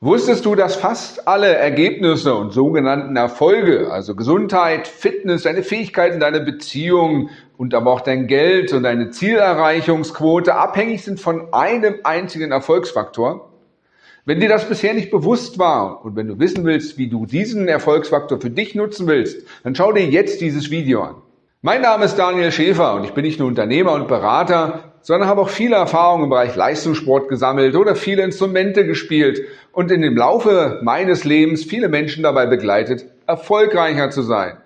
Wusstest du, dass fast alle Ergebnisse und sogenannten Erfolge, also Gesundheit, Fitness, deine Fähigkeiten, deine Beziehungen und aber auch dein Geld und deine Zielerreichungsquote abhängig sind von einem einzigen Erfolgsfaktor? Wenn dir das bisher nicht bewusst war und wenn du wissen willst, wie du diesen Erfolgsfaktor für dich nutzen willst, dann schau dir jetzt dieses Video an. Mein Name ist Daniel Schäfer und ich bin nicht nur Unternehmer und Berater, sondern habe auch viele Erfahrungen im Bereich Leistungssport gesammelt oder viele Instrumente gespielt und in dem Laufe meines Lebens viele Menschen dabei begleitet, erfolgreicher zu sein.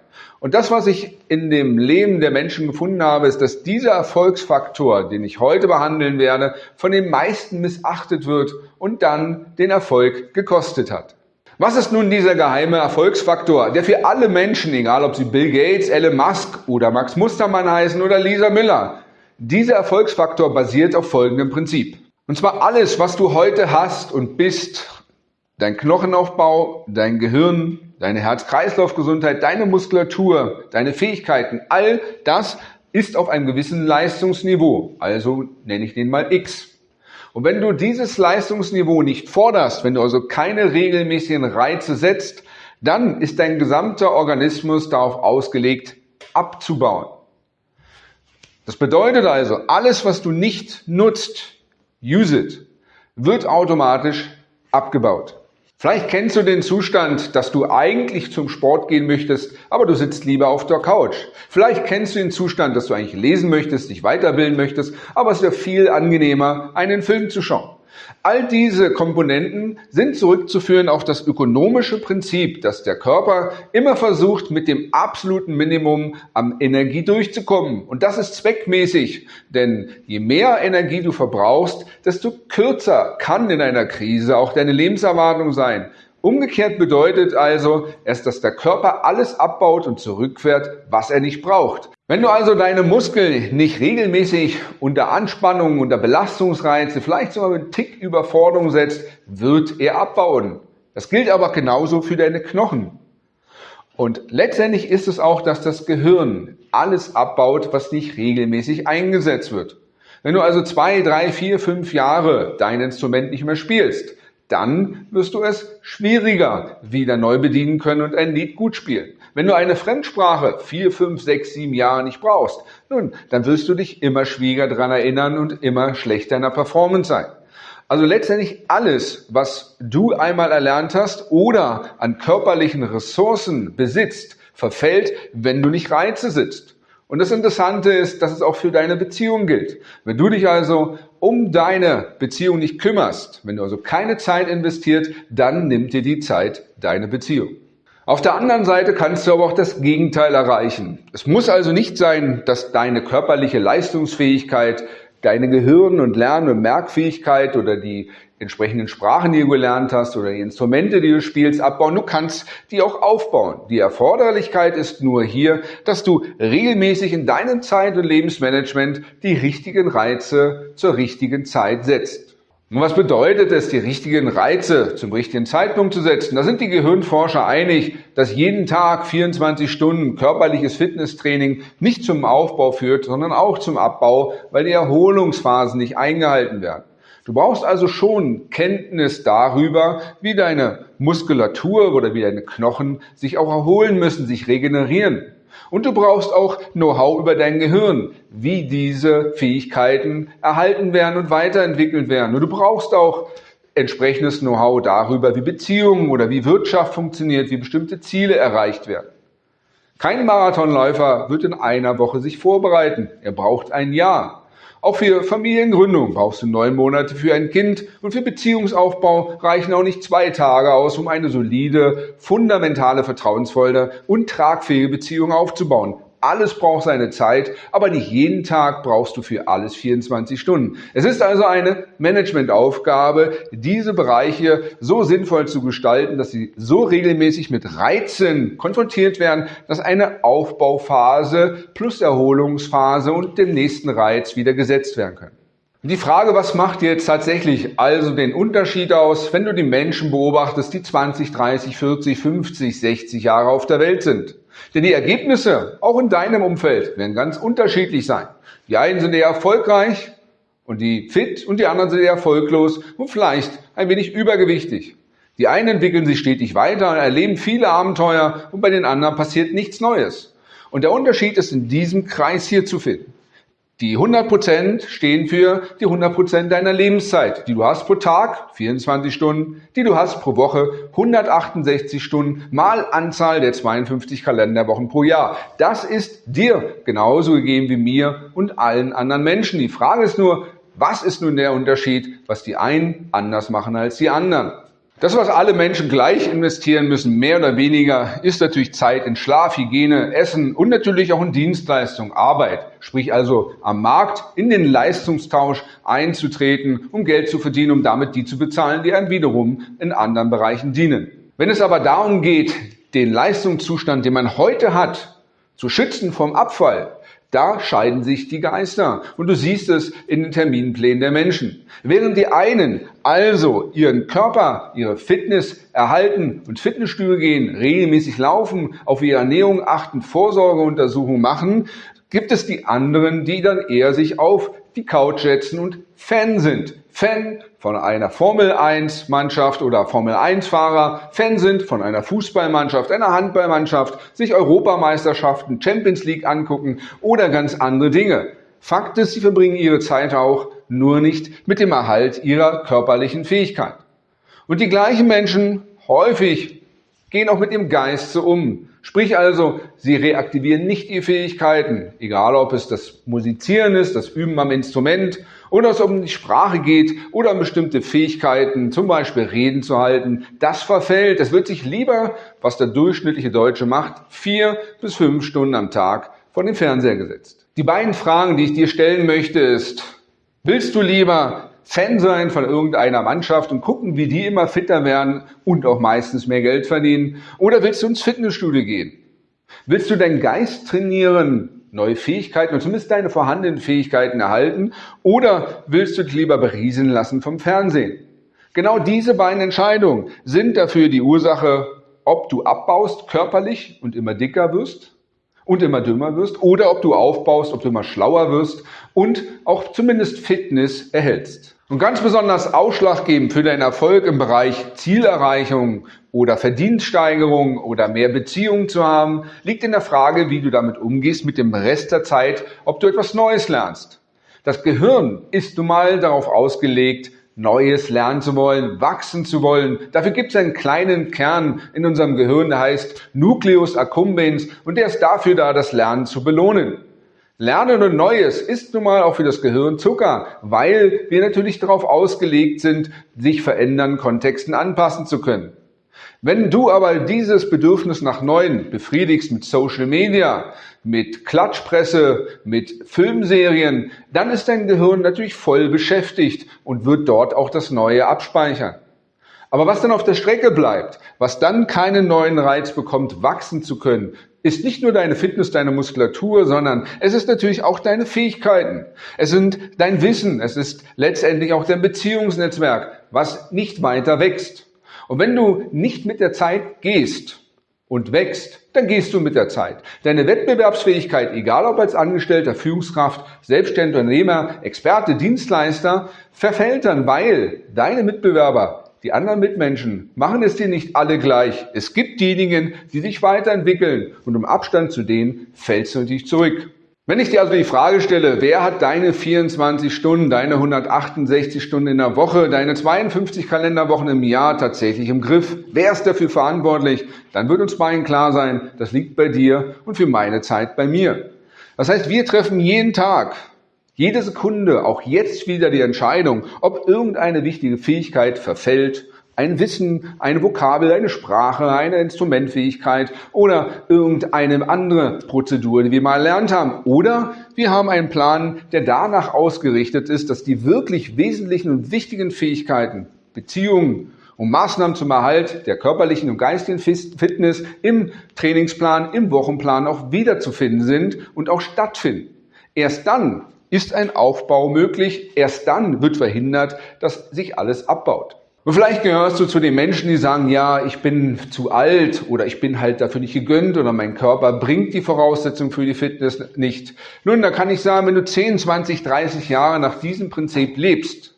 Und das, was ich in dem Leben der Menschen gefunden habe, ist, dass dieser Erfolgsfaktor, den ich heute behandeln werde, von den meisten missachtet wird und dann den Erfolg gekostet hat. Was ist nun dieser geheime Erfolgsfaktor, der für alle Menschen, egal ob sie Bill Gates, Elon Musk oder Max Mustermann heißen oder Lisa Miller, dieser Erfolgsfaktor basiert auf folgendem Prinzip. Und zwar alles, was du heute hast und bist, dein Knochenaufbau, dein Gehirn, deine Herz-Kreislauf-Gesundheit, deine Muskulatur, deine Fähigkeiten, all das ist auf einem gewissen Leistungsniveau. Also nenne ich den mal X. Und wenn du dieses Leistungsniveau nicht forderst, wenn du also keine regelmäßigen Reize setzt, dann ist dein gesamter Organismus darauf ausgelegt, abzubauen. Das bedeutet also, alles, was du nicht nutzt, use it, wird automatisch abgebaut. Vielleicht kennst du den Zustand, dass du eigentlich zum Sport gehen möchtest, aber du sitzt lieber auf der Couch. Vielleicht kennst du den Zustand, dass du eigentlich lesen möchtest, dich weiterbilden möchtest, aber es wäre viel angenehmer, einen Film zu schauen. All diese Komponenten sind zurückzuführen auf das ökonomische Prinzip, dass der Körper immer versucht, mit dem absoluten Minimum an Energie durchzukommen. Und das ist zweckmäßig, denn je mehr Energie du verbrauchst, desto kürzer kann in einer Krise auch deine Lebenserwartung sein. Umgekehrt bedeutet also erst, dass der Körper alles abbaut und zurückfährt, was er nicht braucht. Wenn du also deine Muskeln nicht regelmäßig unter Anspannung, unter Belastungsreize, vielleicht sogar mit Tick Überforderung setzt, wird er abbauen. Das gilt aber genauso für deine Knochen. Und letztendlich ist es auch, dass das Gehirn alles abbaut, was nicht regelmäßig eingesetzt wird. Wenn du also zwei, drei, vier, fünf Jahre dein Instrument nicht mehr spielst, dann wirst du es schwieriger wieder neu bedienen können und ein Lied gut spielen. Wenn du eine Fremdsprache vier, fünf, sechs, sieben Jahre nicht brauchst, nun, dann wirst du dich immer schwieriger daran erinnern und immer schlechter in der Performance sein. Also letztendlich alles, was du einmal erlernt hast oder an körperlichen Ressourcen besitzt, verfällt, wenn du nicht Reize sitzt. Und das Interessante ist, dass es auch für deine Beziehung gilt. Wenn du dich also um deine Beziehung nicht kümmerst, wenn du also keine Zeit investiert, dann nimmt dir die Zeit deine Beziehung. Auf der anderen Seite kannst du aber auch das Gegenteil erreichen. Es muss also nicht sein, dass deine körperliche Leistungsfähigkeit deine Gehirn- und Lern- und Merkfähigkeit oder die entsprechenden Sprachen, die du gelernt hast oder die Instrumente, die du spielst, abbauen. Du kannst die auch aufbauen. Die Erforderlichkeit ist nur hier, dass du regelmäßig in deinem Zeit- und Lebensmanagement die richtigen Reize zur richtigen Zeit setzt. Und was bedeutet es, die richtigen Reize zum richtigen Zeitpunkt zu setzen? Da sind die Gehirnforscher einig, dass jeden Tag 24 Stunden körperliches Fitnesstraining nicht zum Aufbau führt, sondern auch zum Abbau, weil die Erholungsphasen nicht eingehalten werden. Du brauchst also schon Kenntnis darüber, wie deine Muskulatur oder wie deine Knochen sich auch erholen müssen, sich regenerieren. Und du brauchst auch Know-how über dein Gehirn, wie diese Fähigkeiten erhalten werden und weiterentwickelt werden. Und du brauchst auch entsprechendes Know-how darüber, wie Beziehungen oder wie Wirtschaft funktioniert, wie bestimmte Ziele erreicht werden. Kein Marathonläufer wird in einer Woche sich vorbereiten. Er braucht ein Jahr. Auch für Familiengründung brauchst du neun Monate für ein Kind und für Beziehungsaufbau reichen auch nicht zwei Tage aus, um eine solide, fundamentale, vertrauensvolle und tragfähige Beziehung aufzubauen. Alles braucht seine Zeit, aber nicht jeden Tag brauchst du für alles 24 Stunden. Es ist also eine Managementaufgabe, diese Bereiche so sinnvoll zu gestalten, dass sie so regelmäßig mit Reizen konfrontiert werden, dass eine Aufbauphase plus Erholungsphase und dem nächsten Reiz wieder gesetzt werden können. Die Frage, was macht jetzt tatsächlich also den Unterschied aus, wenn du die Menschen beobachtest, die 20, 30, 40, 50, 60 Jahre auf der Welt sind? Denn die Ergebnisse, auch in deinem Umfeld, werden ganz unterschiedlich sein. Die einen sind eher erfolgreich und die fit und die anderen sind eher erfolglos und vielleicht ein wenig übergewichtig. Die einen entwickeln sich stetig weiter, erleben viele Abenteuer und bei den anderen passiert nichts Neues. Und der Unterschied ist in diesem Kreis hier zu finden. Die 100% stehen für die 100% deiner Lebenszeit, die du hast pro Tag, 24 Stunden, die du hast pro Woche, 168 Stunden mal Anzahl der 52 Kalenderwochen pro Jahr. Das ist dir genauso gegeben wie mir und allen anderen Menschen. Die Frage ist nur, was ist nun der Unterschied, was die einen anders machen als die anderen? Das, was alle Menschen gleich investieren müssen, mehr oder weniger, ist natürlich Zeit in Schlaf, Hygiene, Essen und natürlich auch in Dienstleistung, Arbeit. Sprich also am Markt in den Leistungstausch einzutreten, um Geld zu verdienen, um damit die zu bezahlen, die einem wiederum in anderen Bereichen dienen. Wenn es aber darum geht, den Leistungszustand, den man heute hat, zu schützen vom Abfall, da scheiden sich die Geister. Und du siehst es in den Terminplänen der Menschen. Während die einen also ihren Körper, ihre Fitness erhalten und Fitnessstühle gehen, regelmäßig laufen, auf ihre Ernährung achten, Vorsorgeuntersuchungen machen, gibt es die anderen, die dann eher sich auf die Couch setzen und Fan sind. Fan von einer Formel 1 Mannschaft oder Formel 1 Fahrer, Fan sind von einer Fußballmannschaft, einer Handballmannschaft, sich Europameisterschaften, Champions League angucken oder ganz andere Dinge. Fakt ist, sie verbringen ihre Zeit auch nur nicht mit dem Erhalt ihrer körperlichen Fähigkeit. Und die gleichen Menschen häufig gehen auch mit dem Geist so um. Sprich also, sie reaktivieren nicht ihre Fähigkeiten, egal ob es das Musizieren ist, das Üben am Instrument oder es um die Sprache geht oder um bestimmte Fähigkeiten, zum Beispiel Reden zu halten. Das verfällt. Es wird sich lieber, was der durchschnittliche Deutsche macht, vier bis fünf Stunden am Tag vor den Fernseher gesetzt. Die beiden Fragen, die ich dir stellen möchte, ist, willst du lieber Fan sein von irgendeiner Mannschaft und gucken, wie die immer fitter werden und auch meistens mehr Geld verdienen? Oder willst du ins Fitnessstudio gehen? Willst du deinen Geist trainieren, neue Fähigkeiten und zumindest deine vorhandenen Fähigkeiten erhalten? Oder willst du dich lieber berieseln lassen vom Fernsehen? Genau diese beiden Entscheidungen sind dafür die Ursache, ob du abbaust körperlich und immer dicker wirst und immer dümmer wirst oder ob du aufbaust, ob du immer schlauer wirst und auch zumindest Fitness erhältst. Und ganz besonders ausschlaggebend für deinen Erfolg im Bereich Zielerreichung oder Verdienststeigerung oder mehr Beziehungen zu haben, liegt in der Frage, wie du damit umgehst mit dem Rest der Zeit, ob du etwas Neues lernst. Das Gehirn ist nun mal darauf ausgelegt, Neues lernen zu wollen, wachsen zu wollen. Dafür gibt es einen kleinen Kern in unserem Gehirn, der heißt Nucleus accumbens und der ist dafür da, das Lernen zu belohnen. Lernen und Neues ist nun mal auch für das Gehirn Zucker, weil wir natürlich darauf ausgelegt sind, sich verändernden Kontexten anpassen zu können. Wenn du aber dieses Bedürfnis nach Neuen befriedigst mit Social Media, mit Klatschpresse, mit Filmserien, dann ist dein Gehirn natürlich voll beschäftigt und wird dort auch das Neue abspeichern. Aber was dann auf der Strecke bleibt, was dann keinen neuen Reiz bekommt, wachsen zu können, ist nicht nur deine Fitness, deine Muskulatur, sondern es ist natürlich auch deine Fähigkeiten. Es sind dein Wissen. Es ist letztendlich auch dein Beziehungsnetzwerk, was nicht weiter wächst. Und wenn du nicht mit der Zeit gehst und wächst, dann gehst du mit der Zeit. Deine Wettbewerbsfähigkeit, egal ob als Angestellter, Führungskraft, Selbstständiger, Unternehmer, Experte, Dienstleister, verfällt dann, weil deine Mitbewerber, die anderen Mitmenschen, machen es dir nicht alle gleich. Es gibt diejenigen, die sich weiterentwickeln und im Abstand zu denen fällst du natürlich zurück. Wenn ich dir also die Frage stelle, wer hat deine 24 Stunden, deine 168 Stunden in der Woche, deine 52 Kalenderwochen im Jahr tatsächlich im Griff, wer ist dafür verantwortlich, dann wird uns beiden klar sein, das liegt bei dir und für meine Zeit bei mir. Das heißt, wir treffen jeden Tag, jede Sekunde, auch jetzt wieder die Entscheidung, ob irgendeine wichtige Fähigkeit verfällt ein Wissen, eine Vokabel, eine Sprache, eine Instrumentfähigkeit oder irgendeine andere Prozedur, die wir mal erlernt haben. Oder wir haben einen Plan, der danach ausgerichtet ist, dass die wirklich wesentlichen und wichtigen Fähigkeiten, Beziehungen und Maßnahmen zum Erhalt der körperlichen und geistigen Fitness im Trainingsplan, im Wochenplan auch wiederzufinden sind und auch stattfinden. Erst dann ist ein Aufbau möglich, erst dann wird verhindert, dass sich alles abbaut. Und vielleicht gehörst du zu den Menschen, die sagen, ja, ich bin zu alt oder ich bin halt dafür nicht gegönnt oder mein Körper bringt die Voraussetzung für die Fitness nicht. Nun, da kann ich sagen, wenn du 10, 20, 30 Jahre nach diesem Prinzip lebst,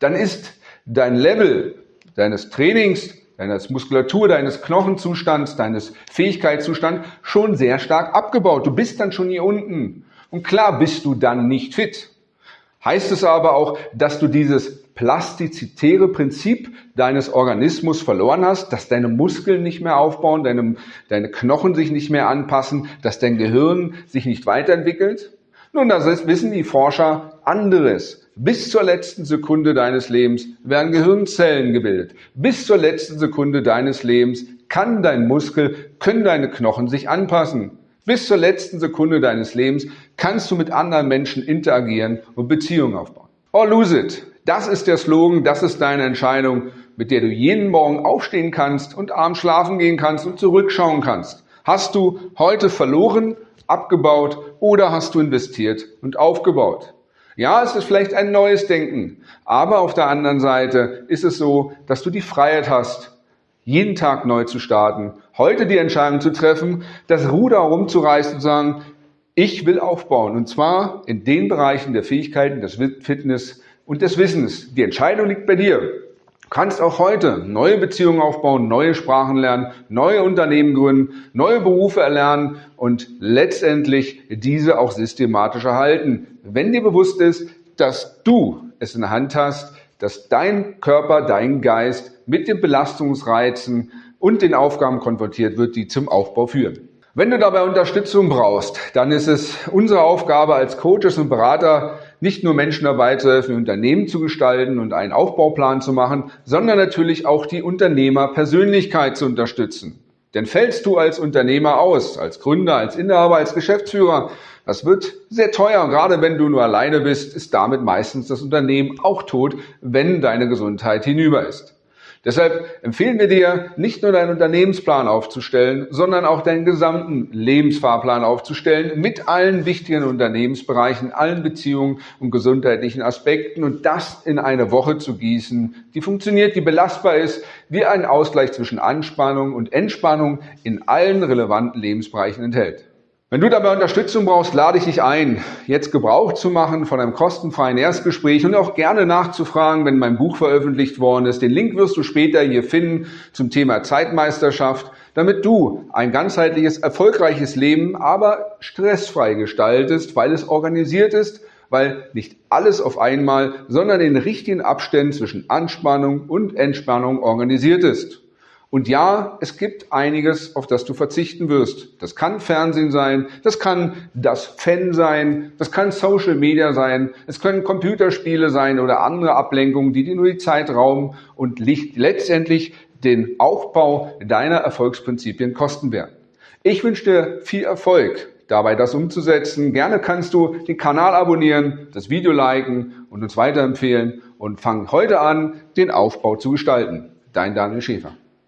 dann ist dein Level deines Trainings, deines Muskulatur, deines Knochenzustands, deines Fähigkeitszustands schon sehr stark abgebaut. Du bist dann schon hier unten. Und klar bist du dann nicht fit. Heißt es aber auch, dass du dieses plastizitäre Prinzip deines Organismus verloren hast, dass deine Muskeln nicht mehr aufbauen, deine, deine Knochen sich nicht mehr anpassen, dass dein Gehirn sich nicht weiterentwickelt? Nun, das ist, wissen die Forscher anderes. Bis zur letzten Sekunde deines Lebens werden Gehirnzellen gebildet. Bis zur letzten Sekunde deines Lebens kann dein Muskel, können deine Knochen sich anpassen. Bis zur letzten Sekunde deines Lebens kannst du mit anderen Menschen interagieren und Beziehungen aufbauen. Or lose it. Das ist der Slogan, das ist deine Entscheidung, mit der du jeden Morgen aufstehen kannst und abends schlafen gehen kannst und zurückschauen kannst. Hast du heute verloren abgebaut oder hast du investiert und aufgebaut? Ja, es ist vielleicht ein neues Denken, aber auf der anderen Seite ist es so, dass du die Freiheit hast, jeden Tag neu zu starten, heute die Entscheidung zu treffen, das Ruder rumzureißen und zu sagen, ich will aufbauen und zwar in den Bereichen der Fähigkeiten, des Fitness und des Wissens. Die Entscheidung liegt bei dir kannst auch heute neue Beziehungen aufbauen, neue Sprachen lernen, neue Unternehmen gründen, neue Berufe erlernen und letztendlich diese auch systematisch erhalten. Wenn dir bewusst ist, dass du es in der Hand hast, dass dein Körper, dein Geist mit den Belastungsreizen und den Aufgaben konfrontiert wird, die zum Aufbau führen. Wenn du dabei Unterstützung brauchst, dann ist es unsere Aufgabe als Coaches und Berater, nicht nur Menschen dabei zu helfen, Unternehmen zu gestalten und einen Aufbauplan zu machen, sondern natürlich auch die Unternehmerpersönlichkeit zu unterstützen. Denn fällst du als Unternehmer aus, als Gründer, als Inhaber, als Geschäftsführer, das wird sehr teuer. Und gerade wenn du nur alleine bist, ist damit meistens das Unternehmen auch tot, wenn deine Gesundheit hinüber ist. Deshalb empfehlen wir dir, nicht nur deinen Unternehmensplan aufzustellen, sondern auch deinen gesamten Lebensfahrplan aufzustellen mit allen wichtigen Unternehmensbereichen, allen Beziehungen und gesundheitlichen Aspekten und das in eine Woche zu gießen, die funktioniert, die belastbar ist, wie ein Ausgleich zwischen Anspannung und Entspannung in allen relevanten Lebensbereichen enthält. Wenn du dabei Unterstützung brauchst, lade ich dich ein, jetzt Gebrauch zu machen von einem kostenfreien Erstgespräch und auch gerne nachzufragen, wenn mein Buch veröffentlicht worden ist. Den Link wirst du später hier finden zum Thema Zeitmeisterschaft, damit du ein ganzheitliches, erfolgreiches Leben, aber stressfrei gestaltest, weil es organisiert ist, weil nicht alles auf einmal, sondern in richtigen Abständen zwischen Anspannung und Entspannung organisiert ist. Und ja, es gibt einiges, auf das du verzichten wirst. Das kann Fernsehen sein, das kann das Fan sein, das kann Social Media sein, es können Computerspiele sein oder andere Ablenkungen, die dir nur die Zeit rauben und letztendlich den Aufbau deiner Erfolgsprinzipien kosten werden. Ich wünsche dir viel Erfolg dabei, das umzusetzen. Gerne kannst du den Kanal abonnieren, das Video liken und uns weiterempfehlen und fang heute an, den Aufbau zu gestalten. Dein Daniel Schäfer.